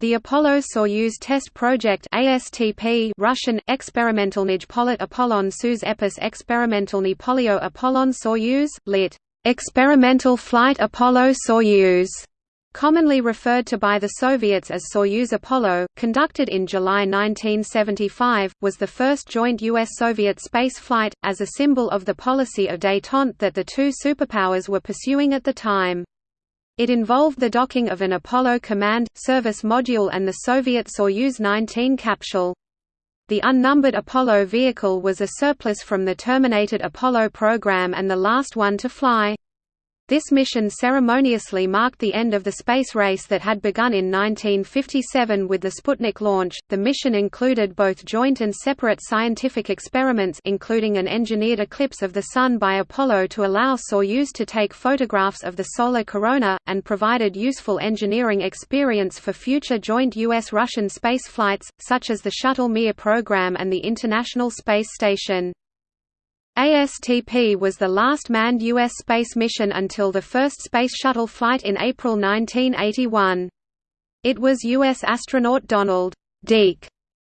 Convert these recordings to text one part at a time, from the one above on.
The Apollo-Soyuz test project ASTP Russian, Experimentalny Polit Apollon Soyuz Epis Experimentalny Polio Apollon Soyuz, lit. Experimental Flight Apollo-Soyuz, commonly referred to by the Soviets as Soyuz Apollo, conducted in July 1975, was the first joint U.S.-Soviet space flight, as a symbol of the policy of détente that the two superpowers were pursuing at the time. It involved the docking of an Apollo Command, Service Module and the Soviet Soyuz 19 capsule. The unnumbered Apollo vehicle was a surplus from the terminated Apollo program and the last one to fly. This mission ceremoniously marked the end of the space race that had begun in 1957 with the Sputnik launch. The mission included both joint and separate scientific experiments including an engineered eclipse of the Sun by Apollo to allow Soyuz to take photographs of the solar corona, and provided useful engineering experience for future joint U.S.-Russian space flights, such as the Shuttle Mir program and the International Space Station. ASTP was the last manned U.S. space mission until the first Space Shuttle flight in April 1981. It was U.S. astronaut Donald Deke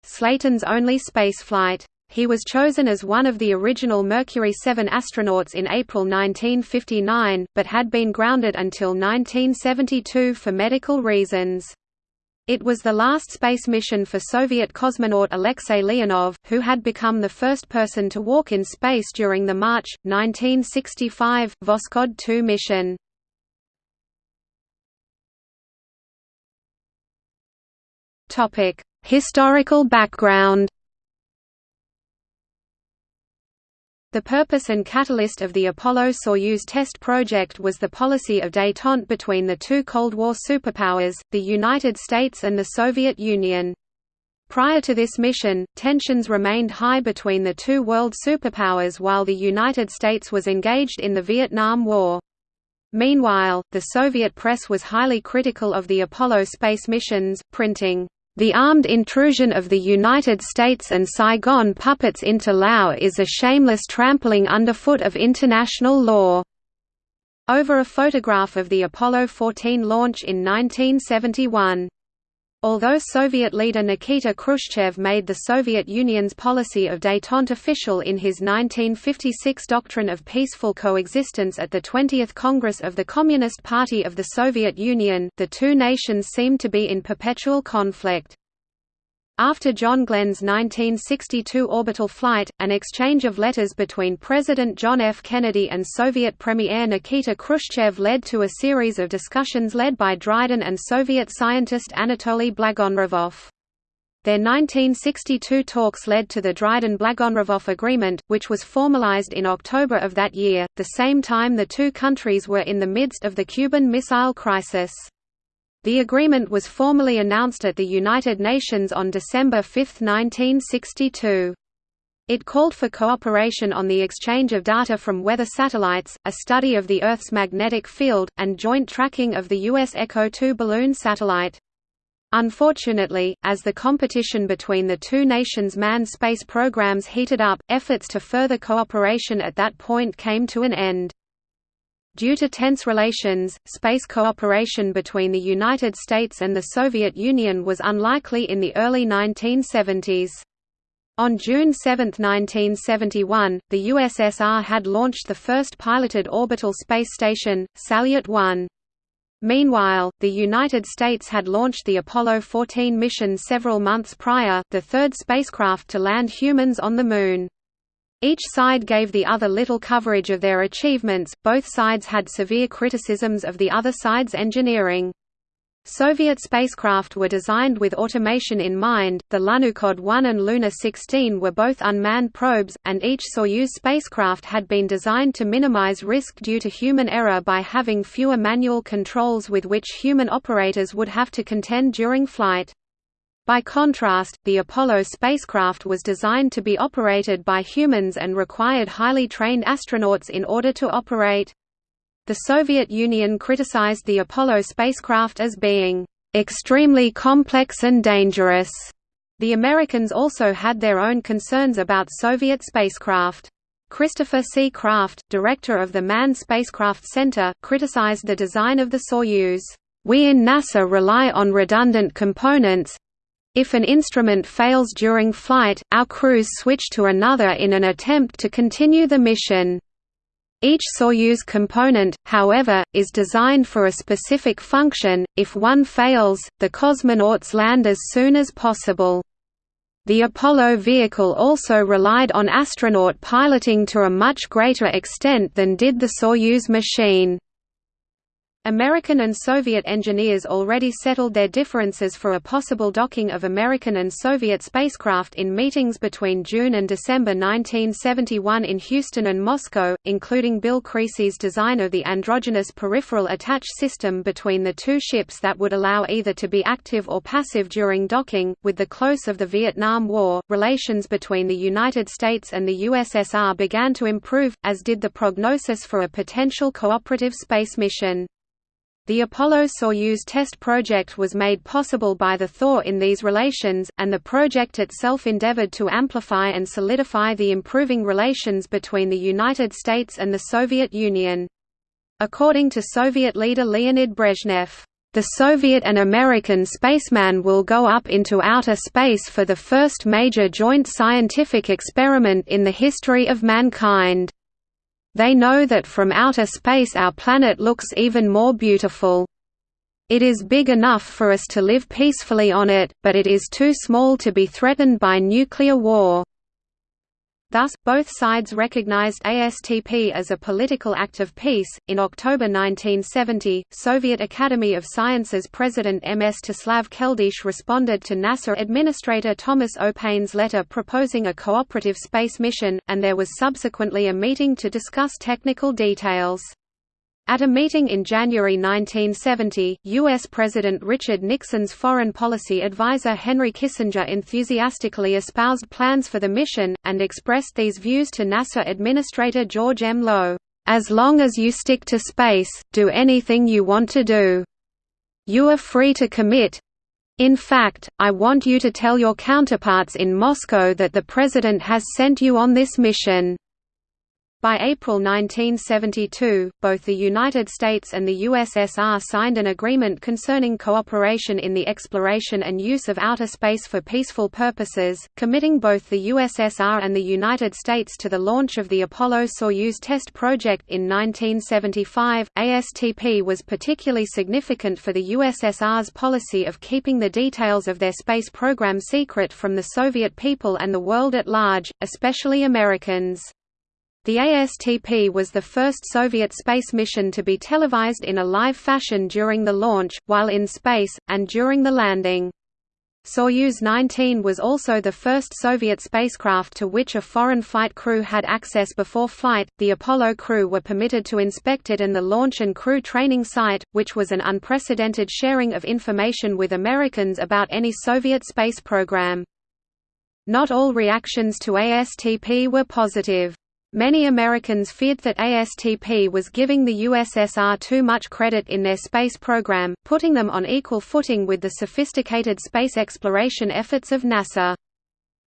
Slayton's only spaceflight. He was chosen as one of the original Mercury 7 astronauts in April 1959, but had been grounded until 1972 for medical reasons. It was the last space mission for Soviet cosmonaut Alexei Leonov, who had become the first person to walk in space during the March, 1965, Voskhod 2 mission. Historical background The purpose and catalyst of the Apollo-Soyuz test project was the policy of détente between the two Cold War superpowers, the United States and the Soviet Union. Prior to this mission, tensions remained high between the two world superpowers while the United States was engaged in the Vietnam War. Meanwhile, the Soviet press was highly critical of the Apollo space missions, printing, the armed intrusion of the United States and Saigon puppets into Laos is a shameless trampling underfoot of international law." Over a photograph of the Apollo 14 launch in 1971. Although Soviet leader Nikita Khrushchev made the Soviet Union's policy of détente official in his 1956 Doctrine of Peaceful Coexistence at the 20th Congress of the Communist Party of the Soviet Union, the two nations seemed to be in perpetual conflict. After John Glenn's 1962 orbital flight, an exchange of letters between President John F. Kennedy and Soviet Premier Nikita Khrushchev led to a series of discussions led by Dryden and Soviet scientist Anatoly Blagonravov. Their 1962 talks led to the Dryden-Blagonravov Agreement, which was formalized in October of that year, the same time the two countries were in the midst of the Cuban Missile Crisis. The agreement was formally announced at the United Nations on December 5, 1962. It called for cooperation on the exchange of data from weather satellites, a study of the Earth's magnetic field, and joint tracking of the U.S. Echo 2 balloon satellite. Unfortunately, as the competition between the two nations' manned space programs heated up, efforts to further cooperation at that point came to an end. Due to tense relations, space cooperation between the United States and the Soviet Union was unlikely in the early 1970s. On June 7, 1971, the USSR had launched the first piloted orbital space station, Salyut 1. Meanwhile, the United States had launched the Apollo 14 mission several months prior, the third spacecraft to land humans on the Moon. Each side gave the other little coverage of their achievements, both sides had severe criticisms of the other side's engineering. Soviet spacecraft were designed with automation in mind, the Lunokhod 1 and Luna 16 were both unmanned probes, and each Soyuz spacecraft had been designed to minimize risk due to human error by having fewer manual controls with which human operators would have to contend during flight. By contrast, the Apollo spacecraft was designed to be operated by humans and required highly trained astronauts in order to operate. The Soviet Union criticized the Apollo spacecraft as being extremely complex and dangerous. The Americans also had their own concerns about Soviet spacecraft. Christopher C. Kraft, director of the Manned Spacecraft Center, criticized the design of the Soyuz We in NASA rely on redundant components. If an instrument fails during flight, our crews switch to another in an attempt to continue the mission. Each Soyuz component, however, is designed for a specific function. If one fails, the cosmonauts land as soon as possible. The Apollo vehicle also relied on astronaut piloting to a much greater extent than did the Soyuz machine. American and Soviet engineers already settled their differences for a possible docking of American and Soviet spacecraft in meetings between June and December 1971 in Houston and Moscow, including Bill Creasey's design of the androgynous peripheral attach system between the two ships that would allow either to be active or passive during docking. With the close of the Vietnam War, relations between the United States and the USSR began to improve, as did the prognosis for a potential cooperative space mission. The Apollo-Soyuz test project was made possible by the thaw in these relations, and the project itself endeavored to amplify and solidify the improving relations between the United States and the Soviet Union. According to Soviet leader Leonid Brezhnev, "...the Soviet and American spaceman will go up into outer space for the first major joint scientific experiment in the history of mankind." They know that from outer space our planet looks even more beautiful. It is big enough for us to live peacefully on it, but it is too small to be threatened by nuclear war. Thus, both sides recognized ASTP as a political act of peace. In October 1970, Soviet Academy of Sciences President Mstislav Keldysh responded to NASA Administrator Thomas O. Paine's letter proposing a cooperative space mission, and there was subsequently a meeting to discuss technical details. At a meeting in January 1970, U.S. President Richard Nixon's foreign policy advisor Henry Kissinger enthusiastically espoused plans for the mission, and expressed these views to NASA Administrator George M. Low, "...as long as you stick to space, do anything you want to do. You are free to commit. In fact, I want you to tell your counterparts in Moscow that the President has sent you on this mission." By April 1972, both the United States and the USSR signed an agreement concerning cooperation in the exploration and use of outer space for peaceful purposes, committing both the USSR and the United States to the launch of the Apollo-Soyuz test project in 1975. ASTP was particularly significant for the USSR's policy of keeping the details of their space program secret from the Soviet people and the world at large, especially Americans. The ASTP was the first Soviet space mission to be televised in a live fashion during the launch, while in space, and during the landing. Soyuz 19 was also the first Soviet spacecraft to which a foreign flight crew had access before flight. The Apollo crew were permitted to inspect it and the launch and crew training site, which was an unprecedented sharing of information with Americans about any Soviet space program. Not all reactions to ASTP were positive. Many Americans feared that ASTP was giving the USSR too much credit in their space program, putting them on equal footing with the sophisticated space exploration efforts of NASA.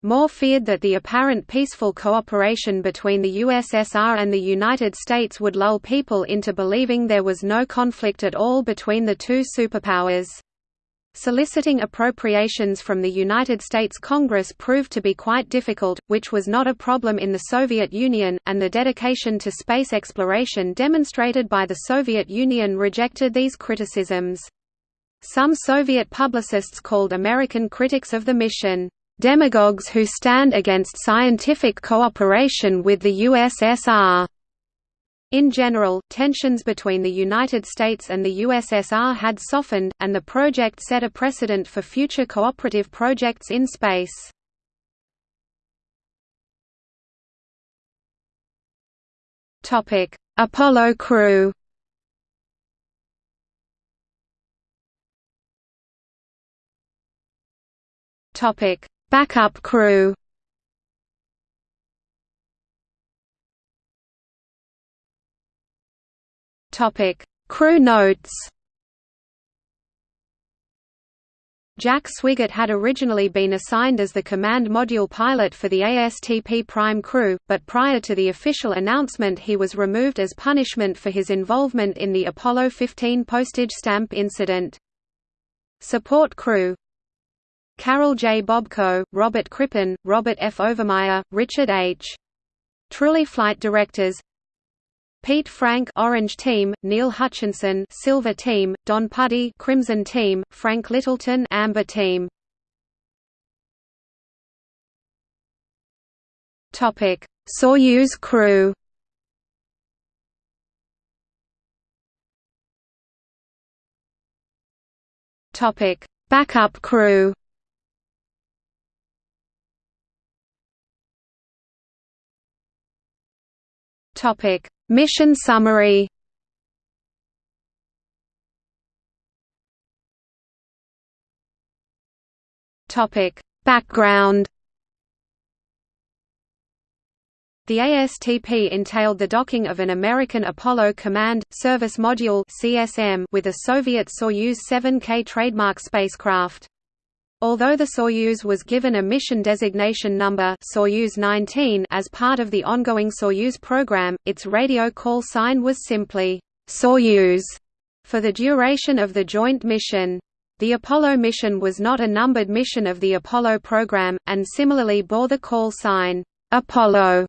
More feared that the apparent peaceful cooperation between the USSR and the United States would lull people into believing there was no conflict at all between the two superpowers. Soliciting appropriations from the United States Congress proved to be quite difficult, which was not a problem in the Soviet Union, and the dedication to space exploration demonstrated by the Soviet Union rejected these criticisms. Some Soviet publicists called American critics of the mission, "...demagogues who stand against scientific cooperation with the USSR." In general, tensions between the United States and the USSR had softened, and the project set a precedent for future cooperative projects in space. Apollo crew Backup crew Topic: Crew notes. Jack Swigert had originally been assigned as the command module pilot for the ASTP Prime crew, but prior to the official announcement he was removed as punishment for his involvement in the Apollo 15 postage stamp incident. Support crew Karol J. Bobko, Robert Crippen, Robert F. Overmyer, Richard H. Truly Flight Directors Pete Frank Orange Team, Neil Hutchinson Silver Team, Don Puddy Crimson Team, Frank Littleton Amber Team. Topic: Soyuz crew. Topic: Backup crew. Topic: Mission summary. Topic: Background. The ASTP entailed the docking of an American Apollo Command, Service Module with a Soviet Soyuz 7K trademark spacecraft. Although the Soyuz was given a mission designation number Soyuz 19 as part of the ongoing Soyuz program, its radio call sign was simply Soyuz for the duration of the joint mission. The Apollo mission was not a numbered mission of the Apollo program, and similarly bore the call sign Apollo.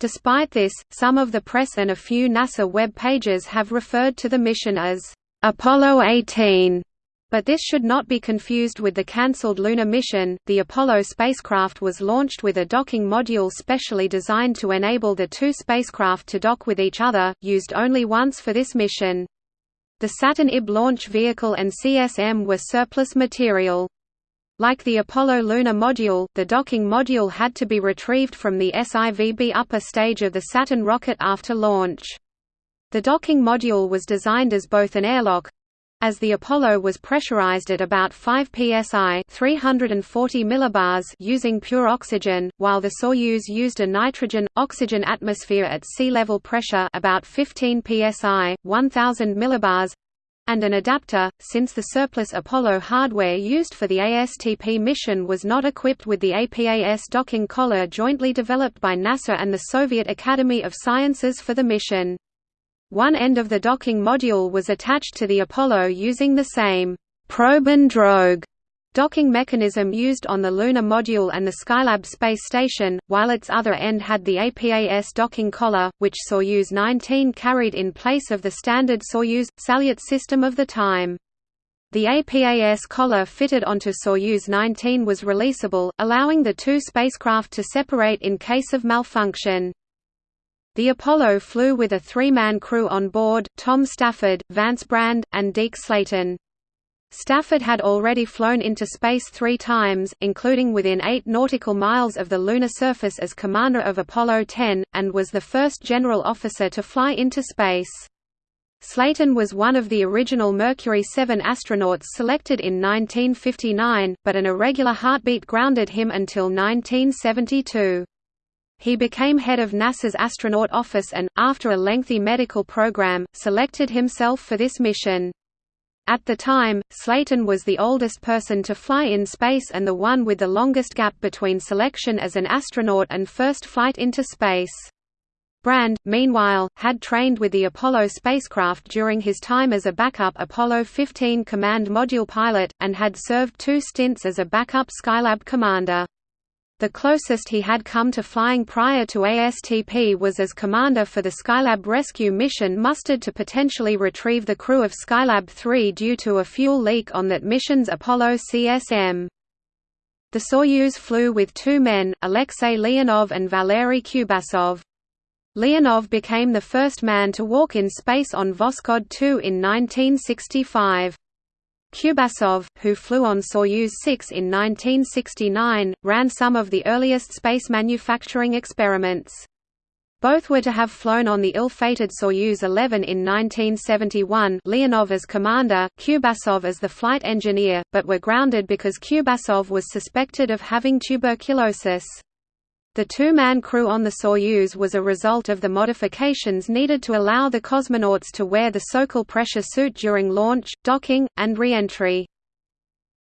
Despite this, some of the press and a few NASA web pages have referred to the mission as Apollo 18 but this should not be confused with the cancelled lunar mission. The Apollo spacecraft was launched with a docking module specially designed to enable the two spacecraft to dock with each other, used only once for this mission. The Saturn IB launch vehicle and CSM were surplus material. Like the Apollo lunar module, the docking module had to be retrieved from the SIVB upper stage of the Saturn rocket after launch. The docking module was designed as both an airlock, as the Apollo was pressurized at about 5 psi 340 millibars using pure oxygen, while the Soyuz used a nitrogen-oxygen atmosphere at sea level pressure about 15 psi 1000 millibars and an adapter, since the surplus Apollo hardware used for the ASTP mission was not equipped with the APAS docking collar jointly developed by NASA and the Soviet Academy of Sciences for the mission. One end of the docking module was attached to the Apollo using the same probe and drogue docking mechanism used on the lunar module and the Skylab space station, while its other end had the APAS docking collar, which Soyuz 19 carried in place of the standard Soyuz Salyut system of the time. The APAS collar fitted onto Soyuz 19 was releasable, allowing the two spacecraft to separate in case of malfunction. The Apollo flew with a three-man crew on board, Tom Stafford, Vance Brand, and Deke Slayton. Stafford had already flown into space three times, including within eight nautical miles of the lunar surface as commander of Apollo 10, and was the first general officer to fly into space. Slayton was one of the original Mercury 7 astronauts selected in 1959, but an irregular heartbeat grounded him until 1972. He became head of NASA's astronaut office and, after a lengthy medical program, selected himself for this mission. At the time, Slayton was the oldest person to fly in space and the one with the longest gap between selection as an astronaut and first flight into space. Brand, meanwhile, had trained with the Apollo spacecraft during his time as a backup Apollo 15 command module pilot, and had served two stints as a backup Skylab commander. The closest he had come to flying prior to ASTP was as commander for the Skylab rescue mission mustered to potentially retrieve the crew of Skylab 3 due to a fuel leak on that mission's Apollo CSM. The Soyuz flew with two men, Alexei Leonov and Valery Kubasov. Leonov became the first man to walk in space on Voskhod 2 in 1965. Kubasov, who flew on Soyuz 6 in 1969, ran some of the earliest space manufacturing experiments. Both were to have flown on the ill-fated Soyuz 11 in 1971 Leonov as commander, Kubasov as the flight engineer, but were grounded because Kubasov was suspected of having tuberculosis. The two-man crew on the Soyuz was a result of the modifications needed to allow the cosmonauts to wear the Sokol pressure suit during launch, docking, and re-entry.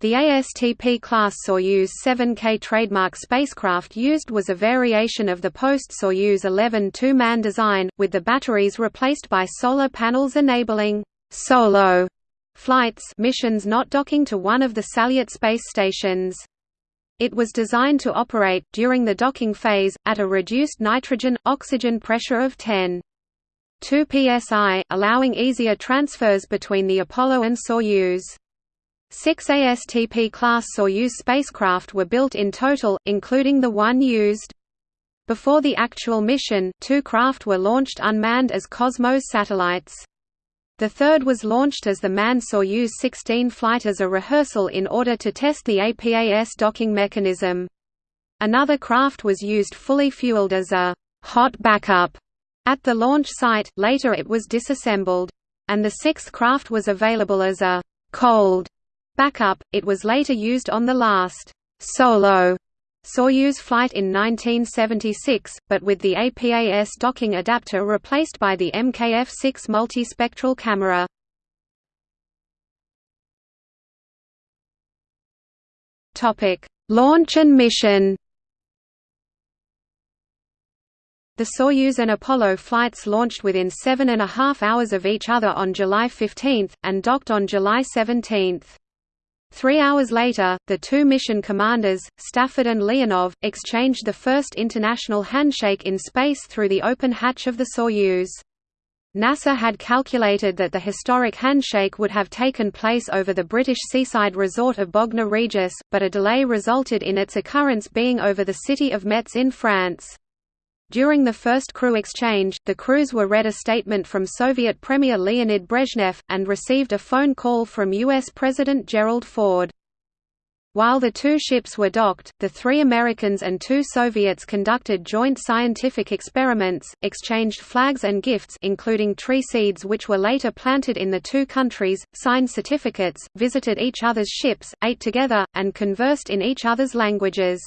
The ASTP class Soyuz 7K trademark spacecraft used was a variation of the post-Soyuz 11 two-man design, with the batteries replaced by solar panels enabling «solo» flights missions not docking to one of the Salyut space stations. It was designed to operate, during the docking phase, at a reduced nitrogen-oxygen pressure of 10. 2 psi, allowing easier transfers between the Apollo and Soyuz. Six ASTP-class Soyuz spacecraft were built in total, including the one used. Before the actual mission, two craft were launched unmanned as Cosmos satellites. The third was launched as the manned Soyuz 16 flight as a rehearsal in order to test the APAS docking mechanism. Another craft was used fully fueled as a hot backup at the launch site, later it was disassembled. And the sixth craft was available as a cold backup, it was later used on the last solo Soyuz flight in 1976, but with the APAS docking adapter replaced by the MKF-6 multispectral camera. Launch and mission The Soyuz and Apollo flights launched within seven and a half hours of each other on July 15, and docked on July 17. Three hours later, the two mission commanders, Stafford and Leonov, exchanged the first international handshake in space through the open hatch of the Soyuz. NASA had calculated that the historic handshake would have taken place over the British seaside resort of Bognor Regis, but a delay resulted in its occurrence being over the city of Metz in France. During the first crew exchange, the crews were read a statement from Soviet Premier Leonid Brezhnev, and received a phone call from U.S. President Gerald Ford. While the two ships were docked, the three Americans and two Soviets conducted joint scientific experiments, exchanged flags and gifts including tree seeds which were later planted in the two countries, signed certificates, visited each other's ships, ate together, and conversed in each other's languages.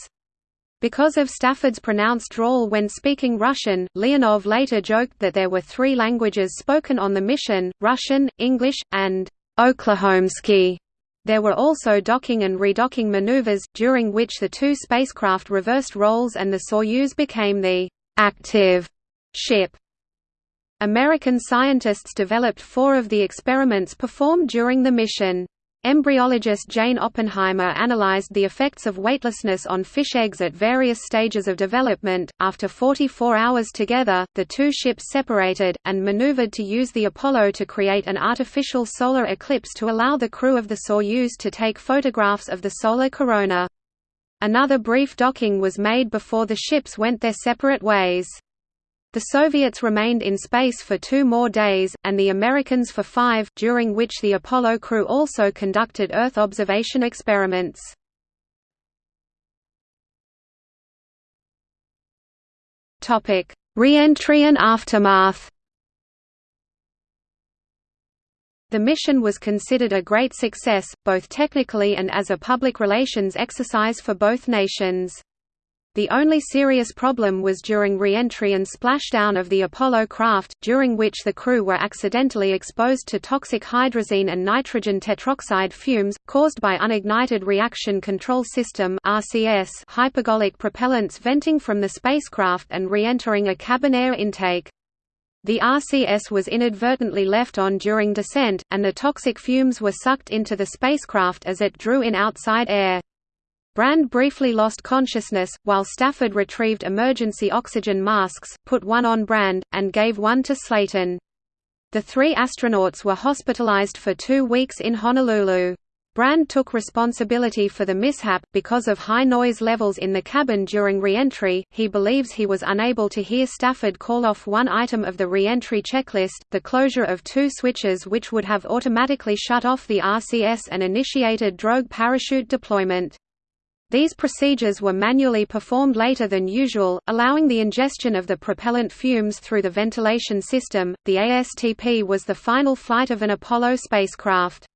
Because of Stafford's pronounced drawl when speaking Russian, Leonov later joked that there were three languages spoken on the mission, Russian, English, and Oklahomsky. There were also docking and redocking maneuvers, during which the two spacecraft reversed roles and the Soyuz became the «active» ship. American scientists developed four of the experiments performed during the mission. Embryologist Jane Oppenheimer analyzed the effects of weightlessness on fish eggs at various stages of development. After 44 hours together, the two ships separated, and maneuvered to use the Apollo to create an artificial solar eclipse to allow the crew of the Soyuz to take photographs of the solar corona. Another brief docking was made before the ships went their separate ways. The Soviets remained in space for two more days, and the Americans for five, during which the Apollo crew also conducted Earth observation experiments. Re-entry and aftermath The mission was considered a great success, both technically and as a public relations exercise for both nations. The only serious problem was during re-entry and splashdown of the Apollo craft, during which the crew were accidentally exposed to toxic hydrazine and nitrogen tetroxide fumes, caused by unignited reaction control system hypergolic propellants venting from the spacecraft and re-entering a cabin air intake. The RCS was inadvertently left on during descent, and the toxic fumes were sucked into the spacecraft as it drew in outside air. Brand briefly lost consciousness, while Stafford retrieved emergency oxygen masks, put one on Brand, and gave one to Slayton. The three astronauts were hospitalized for two weeks in Honolulu. Brand took responsibility for the mishap, because of high noise levels in the cabin during re-entry, he believes he was unable to hear Stafford call off one item of the re-entry checklist, the closure of two switches which would have automatically shut off the RCS and initiated drogue parachute deployment. These procedures were manually performed later than usual, allowing the ingestion of the propellant fumes through the ventilation system. The ASTP was the final flight of an Apollo spacecraft.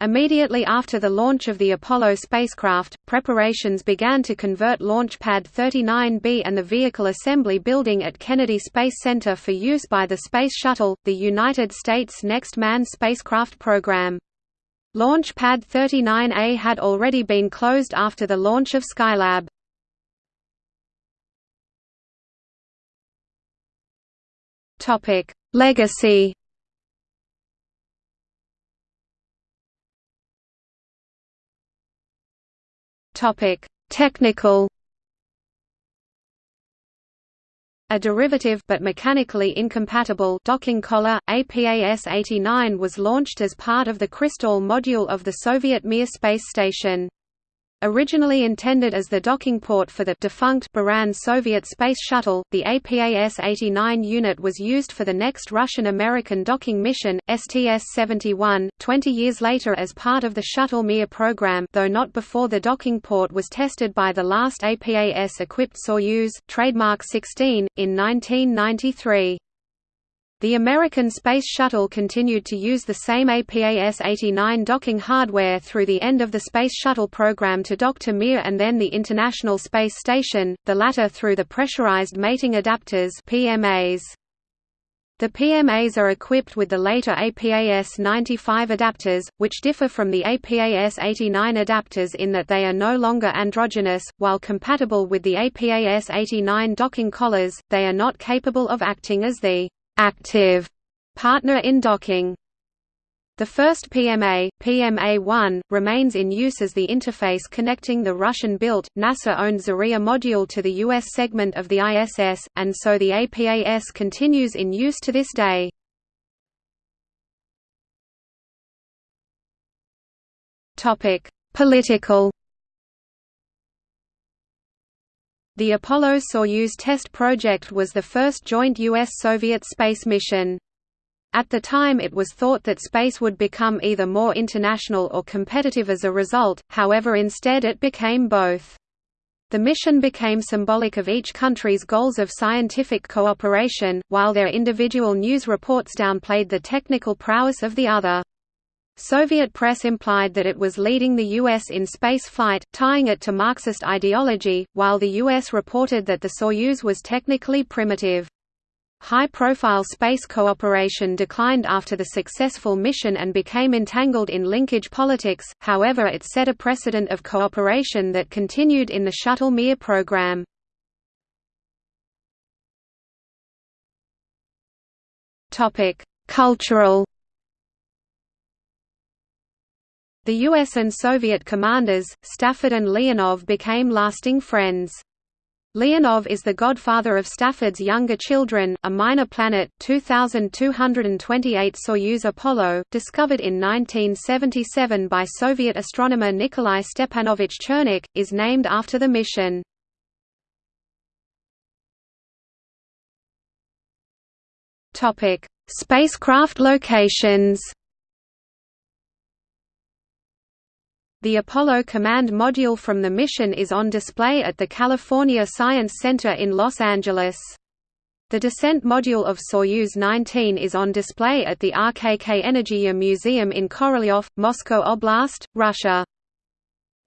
Immediately after the launch of the Apollo spacecraft, preparations began to convert Launch Pad 39B and the Vehicle Assembly Building at Kennedy Space Center for use by the Space Shuttle, the United States' next manned spacecraft program. Launch Pad 39A had already been closed after the launch of Skylab. Topic: Legacy Topic: Technical. A derivative but mechanically incompatible docking collar, APAS-89 was launched as part of the Kristall module of the Soviet Mir space station. Originally intended as the docking port for the defunct Buran Soviet Space Shuttle, the APAS-89 unit was used for the next Russian-American docking mission, STS-71, 20 years later as part of the Shuttle Mir program though not before the docking port was tested by the last APAS-equipped Soyuz, trademark 16, in 1993. The American Space Shuttle continued to use the same APAS-89 docking hardware through the end of the Space Shuttle program to dock to Mir and then the International Space Station, the latter through the pressurized mating adapters PMAs. The PMAs are equipped with the later APAS-95 adapters, which differ from the APAS-89 adapters in that they are no longer androgynous, while compatible with the APAS-89 docking collars, they are not capable of acting as the active partner in docking. The first PMA, PMA-1, remains in use as the interface connecting the Russian-built, NASA-owned Zarya module to the U.S. segment of the ISS, and so the APAS continues in use to this day. Political The Apollo-Soyuz test project was the first joint U.S.-Soviet space mission. At the time it was thought that space would become either more international or competitive as a result, however instead it became both. The mission became symbolic of each country's goals of scientific cooperation, while their individual news reports downplayed the technical prowess of the other. Soviet press implied that it was leading the U.S. in space flight, tying it to Marxist ideology, while the U.S. reported that the Soyuz was technically primitive. High-profile space cooperation declined after the successful mission and became entangled in linkage politics, however it set a precedent of cooperation that continued in the Shuttle Mir program. Cultural The US and Soviet commanders, Stafford and Leonov became lasting friends. Leonov is the godfather of Stafford's younger children, a minor planet 2228 Soyuz Apollo, discovered in 1977 by Soviet astronomer Nikolai Stepanovich Chernykh, is named after the mission. Spacecraft locations The Apollo Command Module from the mission is on display at the California Science Center in Los Angeles. The descent module of Soyuz 19 is on display at the RKK Energia Museum in Korolyov, Moscow Oblast, Russia.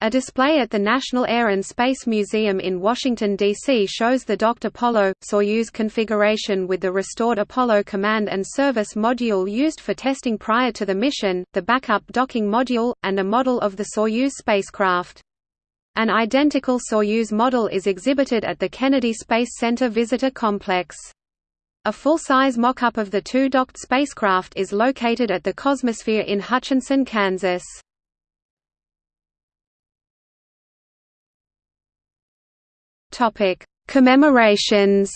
A display at the National Air and Space Museum in Washington, D.C. shows the docked Apollo-Soyuz configuration with the restored Apollo Command and Service module used for testing prior to the mission, the backup docking module, and a model of the Soyuz spacecraft. An identical Soyuz model is exhibited at the Kennedy Space Center Visitor Complex. A full-size mock-up of the two docked spacecraft is located at the Cosmosphere in Hutchinson, Kansas. Topic: Commemorations.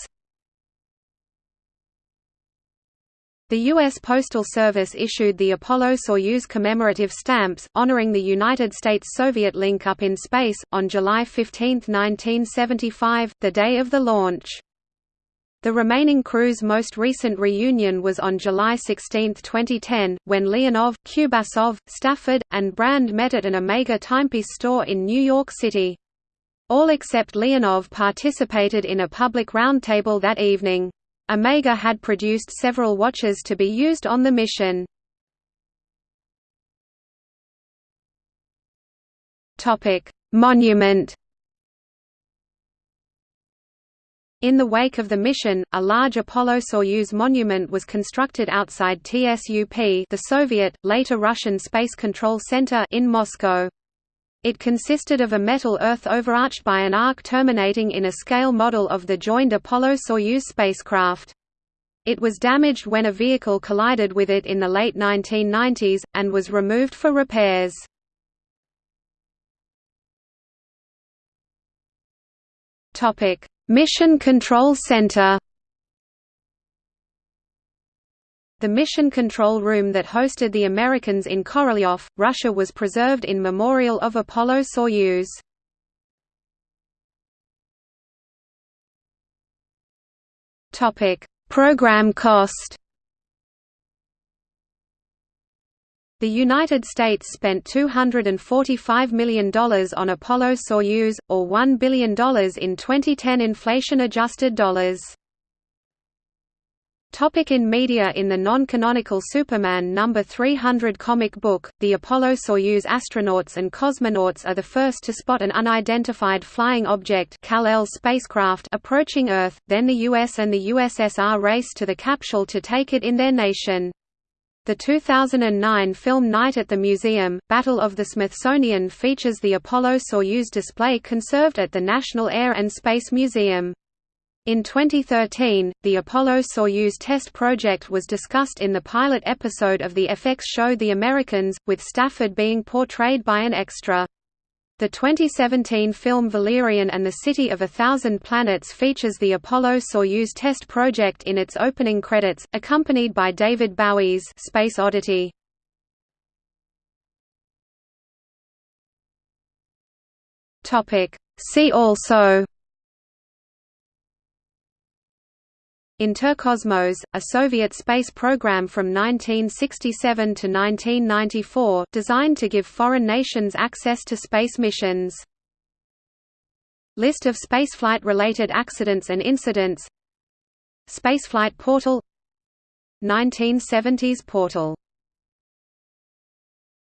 The U.S. Postal Service issued the Apollo-Soyuz commemorative stamps, honoring the United States-Soviet link-up in space, on July 15, 1975, the day of the launch. The remaining crew's most recent reunion was on July 16, 2010, when Leonov, Kubasov, Stafford, and Brand met at an Omega timepiece store in New York City. All except Leonov participated in a public roundtable that evening. Omega had produced several watches to be used on the mission. Monument In the wake of the mission, a large Apollo-Soyuz monument was constructed outside TSUP the Soviet, later Russian Space Control Center in Moscow. It consisted of a metal earth overarched by an arc terminating in a scale model of the joined Apollo-Soyuz spacecraft. It was damaged when a vehicle collided with it in the late 1990s, and was removed for repairs. Mission Control Center The mission control room that hosted the Americans in Korolyov, Russia was preserved in memorial of Apollo-Soyuz. Program cost The United States spent $245 million on Apollo-Soyuz, or $1 billion in 2010 inflation-adjusted dollars. Topic in media In the non-canonical Superman No. 300 comic book, the Apollo-Soyuz astronauts and cosmonauts are the first to spot an unidentified flying object spacecraft approaching Earth, then the US and the USSR race to the capsule to take it in their nation. The 2009 film Night at the Museum, Battle of the Smithsonian features the Apollo-Soyuz display conserved at the National Air and Space Museum. In 2013, the Apollo-Soyuz test project was discussed in the pilot episode of the FX show The Americans, with Stafford being portrayed by an extra. The 2017 film Valerian and the City of a Thousand Planets features the Apollo-Soyuz test project in its opening credits, accompanied by David Bowie's Space Oddity. See also Interkosmos, a Soviet space program from 1967 to 1994, designed to give foreign nations access to space missions. List of spaceflight-related accidents and incidents. Spaceflight Portal. 1970s Portal